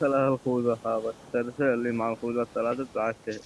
طلع الخوذة هذا ترسل اللي مع الخوذة الثلاثة عشر